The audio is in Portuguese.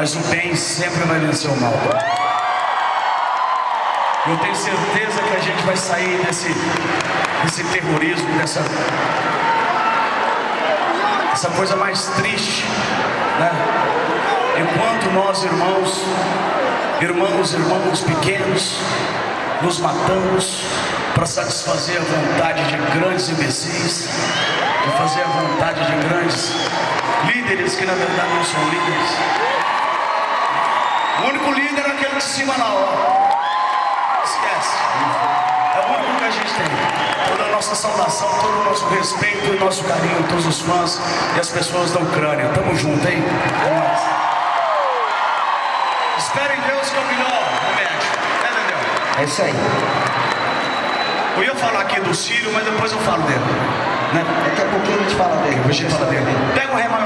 mas o bem sempre vai vencer o mal. Eu tenho certeza que a gente vai sair desse, desse terrorismo, dessa, essa coisa mais triste, né? Enquanto nós, irmãos, irmãos, irmãos pequenos, nos matamos para satisfazer a vontade de grandes imbecis, de fazer a vontade de grandes líderes que na verdade não são líderes. O único líder é aquele de cima lá, ó. Esquece. É o único que a gente tem. Toda a nossa saudação, todo o nosso respeito e nosso carinho, todos os fãs e as pessoas da Ucrânia. Tamo junto, hein? É nóis. Espere em Deus que é o melhor remédio. É, Daniel? É isso aí. Eu ia falar aqui do Sírio, mas depois eu falo dele. Né? Daqui a pouquinho a gente fala dele. Depois a gente fala dele. Pega o remédio.